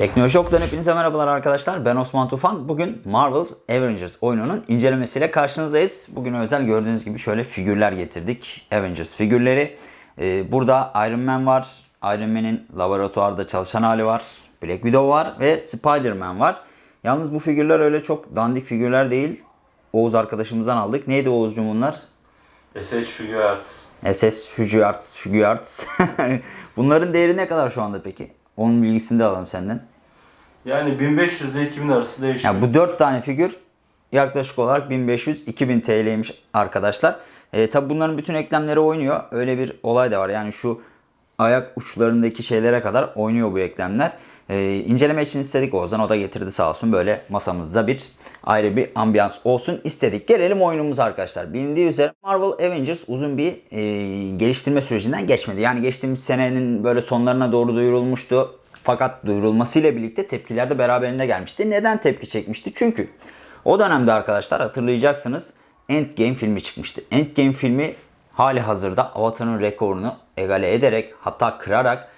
Teknoloji Ok'tan hepinize merhabalar arkadaşlar. Ben Osman Tufan. Bugün Marvel Avengers oyununun incelemesiyle karşınızdayız. Bugün özel gördüğünüz gibi şöyle figürler getirdik. Avengers figürleri. Ee, burada Iron Man var. Iron Man'in laboratuvarda çalışan hali var. Black Widow var ve Spider-Man var. Yalnız bu figürler öyle çok dandik figürler değil. Oğuz arkadaşımızdan aldık. Neydi Oğuzcum bunlar? SH Figure Arts. SS Figure Arts, Figure Arts. Bunların değeri ne kadar şu anda peki? Onun bilgisini de alalım senden. Yani 1500 ile 2000 arası değişiyor. Ya bu 4 tane figür yaklaşık olarak 1500-2000 TL'ymiş arkadaşlar. E, tabi bunların bütün eklemleri oynuyor. Öyle bir olay da var. Yani şu ayak uçlarındaki şeylere kadar oynuyor bu eklemler. E, inceleme için istedik Oğuzhan. O da getirdi sağ olsun. Böyle masamızda bir ayrı bir ambiyans olsun istedik. Gelelim oyunumuza arkadaşlar. Bilindiği üzere Marvel Avengers uzun bir e, geliştirme sürecinden geçmedi. Yani geçtiğimiz senenin böyle sonlarına doğru duyurulmuştu. Fakat duyurulmasıyla birlikte tepkiler de beraberinde gelmişti. Neden tepki çekmişti? Çünkü o dönemde arkadaşlar hatırlayacaksınız Endgame filmi çıkmıştı. Endgame filmi hali hazırda Avatar'ın rekorunu egale ederek hatta kırarak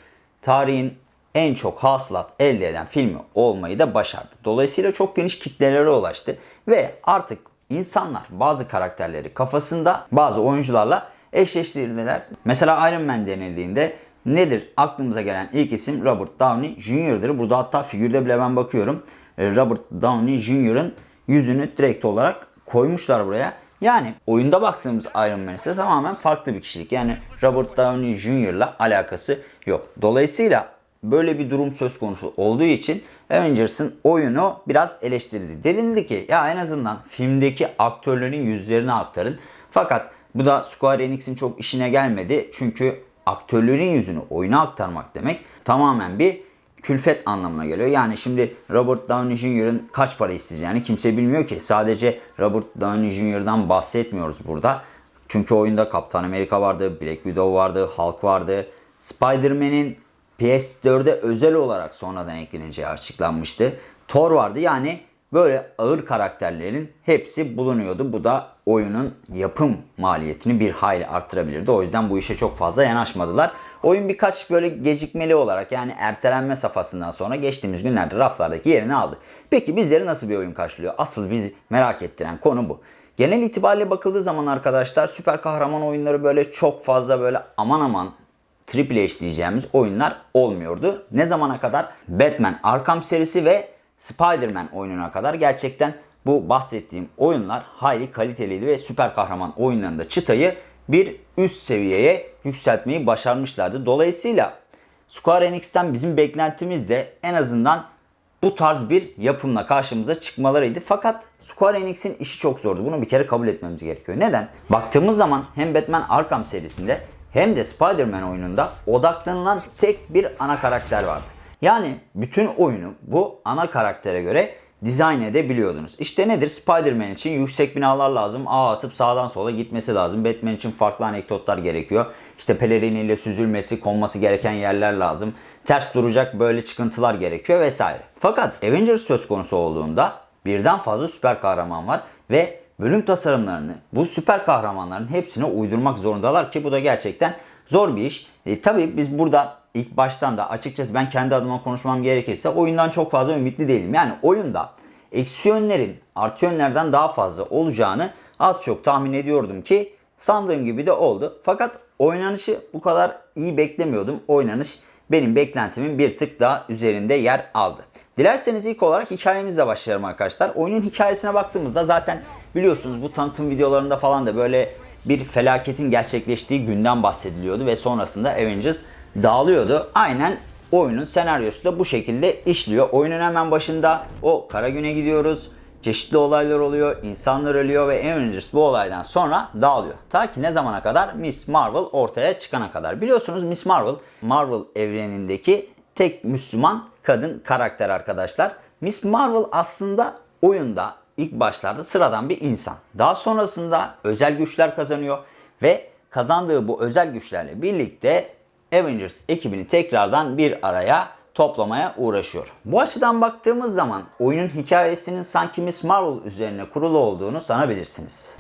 tarihin en çok hasılat elde eden filmi olmayı da başardı. Dolayısıyla çok geniş kitlelere ulaştı ve artık insanlar bazı karakterleri kafasında bazı oyuncularla eşleştirdiler. Mesela Iron Man denildiğinde nedir? Aklımıza gelen ilk isim Robert Downey Jr.'dır. Burada hatta figürde bile ben bakıyorum. E, Robert Downey Jr.'ın yüzünü direkt olarak koymuşlar buraya. Yani oyunda baktığımız Iron Man ise tamamen farklı bir kişilik. Yani Robert Downey Jr.'la alakası yok. Dolayısıyla böyle bir durum söz konusu olduğu için Avengers'ın oyunu biraz eleştirildi. Denildi ki ya en azından filmdeki aktörlerin yüzlerini aktarın. Fakat bu da Square Enix'in çok işine gelmedi. Çünkü aktörlerin yüzünü oyuna aktarmak demek tamamen bir külfet anlamına geliyor. Yani şimdi Robert Downey Jr.'ın kaç para isteyeceğini kimse bilmiyor ki. Sadece Robert Downey Jr.'dan bahsetmiyoruz burada. Çünkü oyunda Kaptan Amerika vardı, Black Widow vardı, Hulk vardı. Spider-Man'in PS4'e özel olarak sonradan ekleneceği açıklanmıştı. Thor vardı. Yani böyle ağır karakterlerin hepsi bulunuyordu. Bu da oyunun yapım maliyetini bir hayli arttırabilirdi. O yüzden bu işe çok fazla yanaşmadılar. Oyun birkaç böyle gecikmeli olarak yani ertelenme safhasından sonra geçtiğimiz günlerde raflardaki yerini aldı. Peki bizleri nasıl bir oyun karşılıyor? Asıl bizi merak ettiren konu bu. Genel itibariyle bakıldığı zaman arkadaşlar süper kahraman oyunları böyle çok fazla böyle aman aman Triple H diyeceğimiz oyunlar olmuyordu. Ne zamana kadar? Batman Arkham serisi ve Spider-Man oyununa kadar gerçekten bu bahsettiğim oyunlar hayli kaliteliydi ve süper kahraman oyunlarında çıtayı bir üst seviyeye yükseltmeyi başarmışlardı. Dolayısıyla Square Enix'ten bizim beklentimiz de en azından bu tarz bir yapımla karşımıza çıkmalarıydı. Fakat Square Enix'in işi çok zordu. Bunu bir kere kabul etmemiz gerekiyor. Neden? Baktığımız zaman hem Batman Arkham serisinde hem de Spider-Man oyununda odaklanılan tek bir ana karakter vardı. Yani bütün oyunu bu ana karaktere göre dizayn edebiliyordunuz. İşte nedir? Spider-Man için yüksek binalar lazım. Ağ atıp sağdan sola gitmesi lazım. Batman için farklı anekdotlar gerekiyor. İşte peleriniyle süzülmesi, konması gereken yerler lazım. Ters duracak böyle çıkıntılar gerekiyor vesaire. Fakat Avengers söz konusu olduğunda birden fazla süper kahraman var ve bölüm tasarımlarını bu süper kahramanların hepsine uydurmak zorundalar ki bu da gerçekten zor bir iş. E, tabii biz burada ilk baştan da açıkçası ben kendi adıma konuşmam gerekirse oyundan çok fazla ümitli değilim. Yani oyunda eksi yönlerin artı yönlerden daha fazla olacağını az çok tahmin ediyordum ki sandığım gibi de oldu. Fakat oynanışı bu kadar iyi beklemiyordum. Oynanış benim beklentimin bir tık daha üzerinde yer aldı. Dilerseniz ilk olarak hikayemizle başlayalım arkadaşlar. Oyunun hikayesine baktığımızda zaten biliyorsunuz bu tanıtım videolarında falan da böyle bir felaketin gerçekleştiği günden bahsediliyordu ve sonrasında Avengers dağılıyordu. Aynen oyunun senaryosu da bu şekilde işliyor. Oyunun hemen başında o kara güne gidiyoruz. Çeşitli olaylar oluyor, insanlar ölüyor ve Avengers bu olaydan sonra dağılıyor. Ta ki ne zamana kadar? Miss Marvel ortaya çıkana kadar. Biliyorsunuz Miss Marvel, Marvel evrenindeki tek Müslüman kadın karakter arkadaşlar. Miss Marvel aslında oyunda ilk başlarda sıradan bir insan. Daha sonrasında özel güçler kazanıyor ve kazandığı bu özel güçlerle birlikte Avengers ekibini tekrardan bir araya toplamaya uğraşıyor. Bu açıdan baktığımız zaman oyunun hikayesinin sanki Miss Marvel üzerine kurulu olduğunu sanabilirsiniz.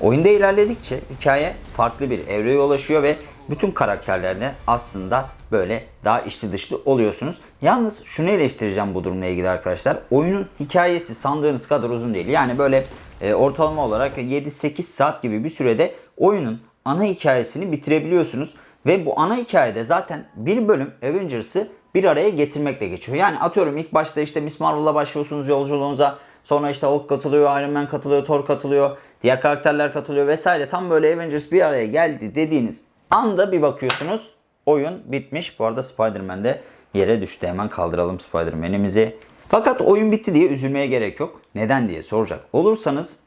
Oyunda ilerledikçe hikaye farklı bir evreye ulaşıyor ve bütün karakterlerine aslında böyle daha içli dışlı oluyorsunuz. Yalnız şunu eleştireceğim bu durumla ilgili arkadaşlar. Oyunun hikayesi sandığınız kadar uzun değil. Yani böyle e, ortalama olarak 7-8 saat gibi bir sürede oyunun ana hikayesini bitirebiliyorsunuz. Ve bu ana hikayede zaten bir bölüm Avengers'ı bir araya getirmekle geçiyor. Yani atıyorum ilk başta işte Miss Marvel'la başlıyorsunuz yolculuğunuza. Sonra işte Hulk katılıyor, Iron Man katılıyor, Thor katılıyor. Diğer karakterler katılıyor vesaire. Tam böyle Avengers bir araya geldi dediğiniz anda bir bakıyorsunuz oyun bitmiş. Bu arada Spider-Man de yere düştü. Hemen kaldıralım Spider-Man'imizi. Fakat oyun bitti diye üzülmeye gerek yok. Neden diye soracak olursanız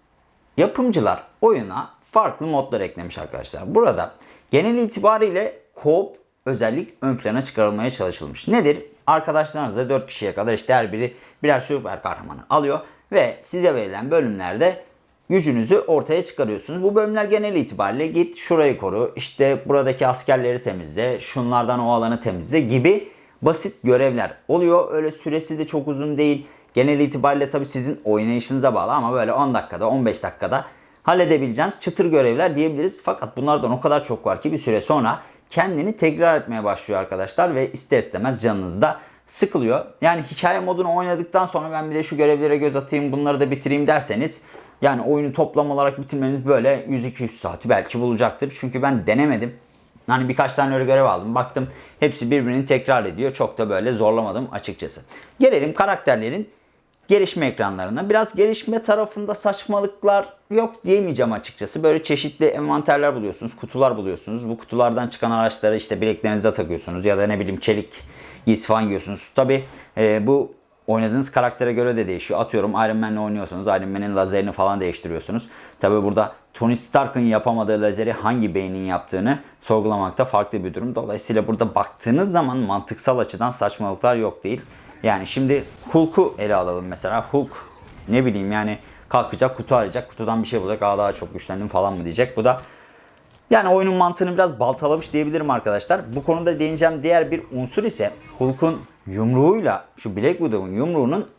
yapımcılar oyuna farklı modlar eklemiş arkadaşlar. Burada genel itibariyle co-op özellik ön plana çıkarılmaya çalışılmış. Nedir? Arkadaşlarınızla 4 kişiye kadar işte her biri birer süper kahramanı alıyor ve size verilen bölümlerde gücünüzü ortaya çıkarıyorsunuz. Bu bölümler genel itibariyle git şurayı koru, işte buradaki askerleri temizle, şunlardan o alanı temizle gibi basit görevler oluyor. Öyle süresi de çok uzun değil. Genel itibariyle tabii sizin oynayışınıza bağlı ama böyle 10 dakikada 15 dakikada halledebileceğiniz çıtır görevler diyebiliriz. Fakat bunlardan o kadar çok var ki bir süre sonra kendini tekrar etmeye başlıyor arkadaşlar ve ister istemez canınız da sıkılıyor. Yani hikaye modunu oynadıktan sonra ben bir de şu görevlere göz atayım bunları da bitireyim derseniz yani oyunu toplam olarak bitirmeniz böyle 100-200 saati belki bulacaktır. Çünkü ben denemedim. Hani birkaç tane öyle görev aldım. Baktım hepsi birbirini tekrar ediyor. Çok da böyle zorlamadım açıkçası. Gelelim karakterlerin gelişme ekranlarına. Biraz gelişme tarafında saçmalıklar yok diyemeyeceğim açıkçası. Böyle çeşitli envanterler buluyorsunuz, kutular buluyorsunuz. Bu kutulardan çıkan araçları işte bileklerinize takıyorsunuz ya da ne bileyim çelik giysi falan giyiyorsunuz. Tabi bu oynadığınız karaktere göre de değişiyor. Atıyorum Iron Man'le oynuyorsanız Iron Man'in lazerini falan değiştiriyorsunuz. Tabi burada Tony Stark'ın yapamadığı lazeri hangi beynin yaptığını sorgulamakta farklı bir durum. Dolayısıyla burada baktığınız zaman mantıksal açıdan saçmalıklar yok değil. Yani şimdi Hulk'u ele alalım mesela. Hulk ne bileyim yani kalkacak kutu arayacak. Kutudan bir şey bulacak. Aa daha çok güçlendim falan mı diyecek. Bu da yani oyunun mantığını biraz baltalamış diyebilirim arkadaşlar. Bu konuda değineceğim diğer bir unsur ise Hulk'un yumruğuyla şu Black Widow'un yumruğunun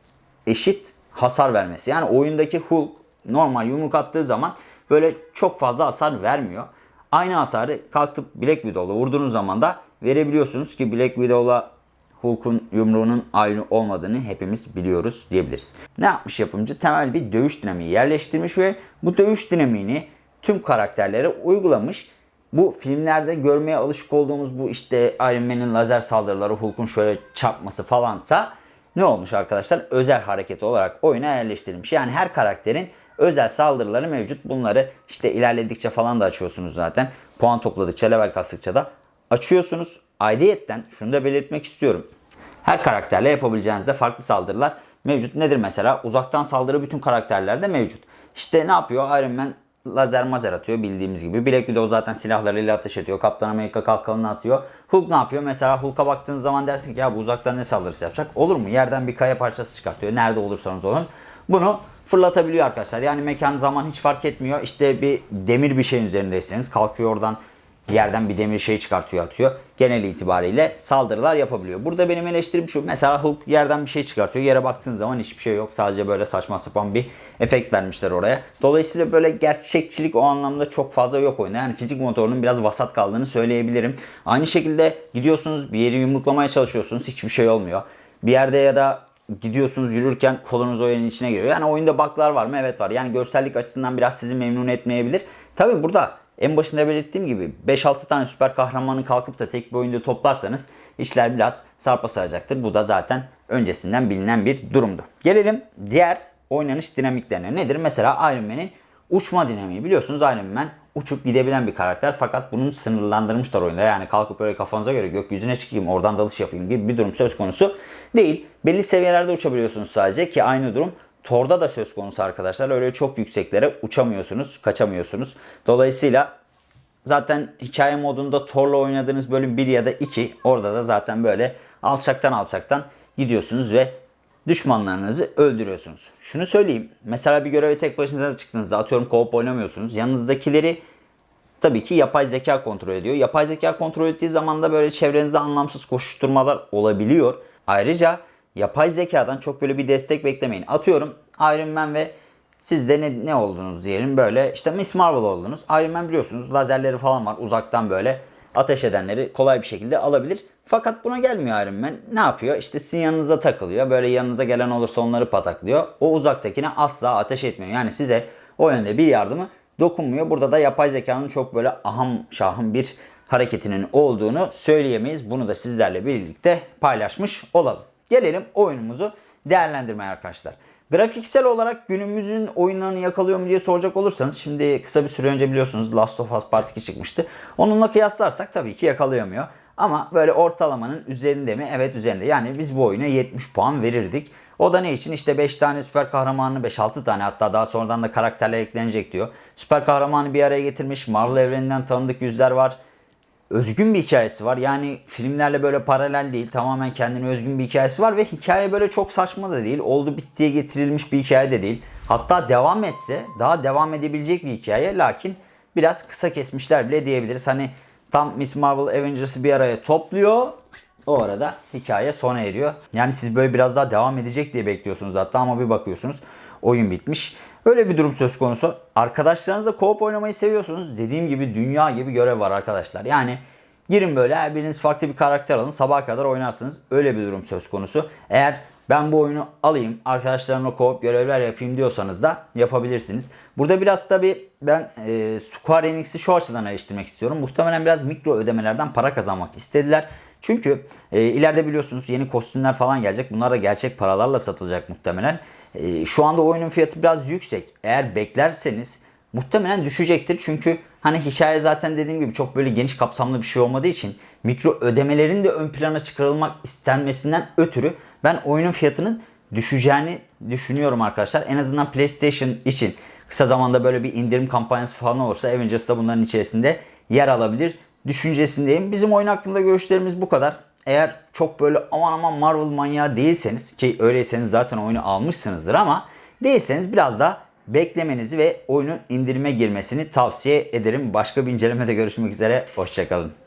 eşit hasar vermesi. Yani oyundaki Hulk normal yumruk attığı zaman böyle çok fazla hasar vermiyor. Aynı hasarı kalkıp Black Widow'la vurduğunuz zaman da verebiliyorsunuz ki Black Widow'la Hulk'un yumruğunun aynı olmadığını hepimiz biliyoruz diyebiliriz. Ne yapmış yapımcı? Temel bir dövüş dinamiği yerleştirmiş ve bu dövüş dinamiğini tüm karakterlere uygulamış. Bu filmlerde görmeye alışık olduğumuz bu işte Iron Man'in lazer saldırıları, Hulk'un şöyle çarpması falansa ne olmuş arkadaşlar? Özel hareket olarak oyuna yerleştirilmiş. Yani her karakterin özel saldırıları mevcut. Bunları işte ilerledikçe falan da açıyorsunuz zaten. Puan topladıkça, level kastıkça da açıyorsunuz. Ayrıyetten şunu da belirtmek istiyorum. Her karakterle yapabileceğinizde farklı saldırılar mevcut. Nedir mesela? Uzaktan saldırı bütün karakterlerde mevcut. İşte ne yapıyor? Iron Man lazer mazer atıyor bildiğimiz gibi. Black Widow zaten silahlarıyla ateş ediyor. Kaptan Amerika kalkanını atıyor. Hulk ne yapıyor? Mesela Hulk'a baktığınız zaman dersin ki ya bu uzaktan ne saldırısı yapacak? Olur mu? Yerden bir kaya parçası çıkartıyor. Nerede olursanız olun. Bunu fırlatabiliyor arkadaşlar. Yani mekan zaman hiç fark etmiyor. İşte bir demir bir şeyin üzerindeyseniz kalkıyor oradan yerden bir demir şey çıkartıyor atıyor. Genel itibariyle saldırılar yapabiliyor. Burada benim eleştirim şu. Mesela Hulk yerden bir şey çıkartıyor. Yere baktığınız zaman hiçbir şey yok. Sadece böyle saçma sapan bir efekt vermişler oraya. Dolayısıyla böyle gerçekçilik o anlamda çok fazla yok oyunda. Yani fizik motorunun biraz vasat kaldığını söyleyebilirim. Aynı şekilde gidiyorsunuz bir yeri yumruklamaya çalışıyorsunuz. Hiçbir şey olmuyor. Bir yerde ya da gidiyorsunuz yürürken kolunuz o yerin içine giriyor. Yani oyunda baklar var mı? Evet var. Yani görsellik açısından biraz sizi memnun etmeyebilir. Tabi burada en başında belirttiğim gibi 5-6 tane süper kahramanı kalkıp da tek bir oyunda toplarsanız işler biraz sarpa saracaktır. Bu da zaten öncesinden bilinen bir durumdu. Gelelim diğer oynanış dinamiklerine. Nedir? Mesela Iron Man'in uçma dinamiği. Biliyorsunuz Iron Man uçup gidebilen bir karakter fakat bunu sınırlandırmışlar oyunda. Yani kalkıp böyle kafanıza göre gökyüzüne çıkayım oradan dalış yapayım gibi bir durum söz konusu değil. Belli seviyelerde uçabiliyorsunuz sadece ki aynı durum Thor'da da söz konusu arkadaşlar. Öyle çok yükseklere uçamıyorsunuz, kaçamıyorsunuz. Dolayısıyla zaten hikaye modunda Thor'la oynadığınız bölüm 1 ya da 2 orada da zaten böyle alçaktan alçaktan gidiyorsunuz ve düşmanlarınızı öldürüyorsunuz. Şunu söyleyeyim. Mesela bir göreve tek başınıza çıktığınızda atıyorum co-op oynamıyorsunuz. Yanınızdakileri tabii ki yapay zeka kontrol ediyor. Yapay zeka kontrol ettiği zaman da böyle çevrenizde anlamsız koşuşturmalar olabiliyor. Ayrıca yapay zekadan çok böyle bir destek beklemeyin. Atıyorum Iron Man ve siz de ne, ne oldunuz diyelim böyle işte Miss Marvel oldunuz. Iron Man biliyorsunuz lazerleri falan var uzaktan böyle ateş edenleri kolay bir şekilde alabilir. Fakat buna gelmiyor Iron Man. Ne yapıyor? İşte sizin yanınıza takılıyor. Böyle yanınıza gelen olursa onları pataklıyor. O uzaktakine asla ateş etmiyor. Yani size o yönde bir yardımı dokunmuyor. Burada da yapay zekanın çok böyle aham şahım bir hareketinin olduğunu söyleyemeyiz. Bunu da sizlerle birlikte paylaşmış olalım. Gelelim oyunumuzu değerlendirmeye arkadaşlar. Grafiksel olarak günümüzün oyunlarını yakalıyor mu diye soracak olursanız şimdi kısa bir süre önce biliyorsunuz Last of Us Part 2 çıkmıştı. Onunla kıyaslarsak tabii ki yakalayamıyor. Ama böyle ortalamanın üzerinde mi? Evet üzerinde. Yani biz bu oyuna 70 puan verirdik. O da ne için? İşte 5 tane süper kahramanı 5-6 tane hatta daha sonradan da karakterler eklenecek diyor. Süper kahramanı bir araya getirmiş. Marvel evreninden tanıdık yüzler var özgün bir hikayesi var. Yani filmlerle böyle paralel değil. Tamamen kendine özgün bir hikayesi var ve hikaye böyle çok saçma da değil. Oldu bittiye getirilmiş bir hikaye de değil. Hatta devam etse daha devam edebilecek bir hikaye. Lakin biraz kısa kesmişler bile diyebiliriz. Hani tam Miss Marvel Avengers'ı bir araya topluyor. O arada hikaye sona eriyor. Yani siz böyle biraz daha devam edecek diye bekliyorsunuz hatta ama bir bakıyorsunuz oyun bitmiş. Öyle bir durum söz konusu. Arkadaşlarınızla co-op oynamayı seviyorsunuz. Dediğim gibi dünya gibi görev var arkadaşlar. Yani girin böyle her biriniz farklı bir karakter alın. Sabaha kadar oynarsınız. Öyle bir durum söz konusu. Eğer ben bu oyunu alayım, arkadaşlarımla co-op görevler yapayım diyorsanız da yapabilirsiniz. Burada biraz tabi ben e, Square Enix'i şu açıdan eleştirmek istiyorum. Muhtemelen biraz mikro ödemelerden para kazanmak istediler. Çünkü e, ileride biliyorsunuz yeni kostümler falan gelecek. Bunlar da gerçek paralarla satılacak muhtemelen. E, şu anda oyunun fiyatı biraz yüksek. Eğer beklerseniz muhtemelen düşecektir. Çünkü hani hikaye zaten dediğim gibi çok böyle geniş kapsamlı bir şey olmadığı için mikro ödemelerin de ön plana çıkarılmak istenmesinden ötürü ben oyunun fiyatının düşeceğini düşünüyorum arkadaşlar. En azından PlayStation için kısa zamanda böyle bir indirim kampanyası falan olursa Avengers da bunların içerisinde yer alabilir düşüncesindeyim. Bizim oyun hakkında görüşlerimiz bu kadar. Eğer çok böyle aman aman Marvel manyağı değilseniz ki öyleyseniz zaten oyunu almışsınızdır ama değilseniz biraz daha beklemenizi ve oyunun indirime girmesini tavsiye ederim. Başka bir incelemede görüşmek üzere. Hoşçakalın.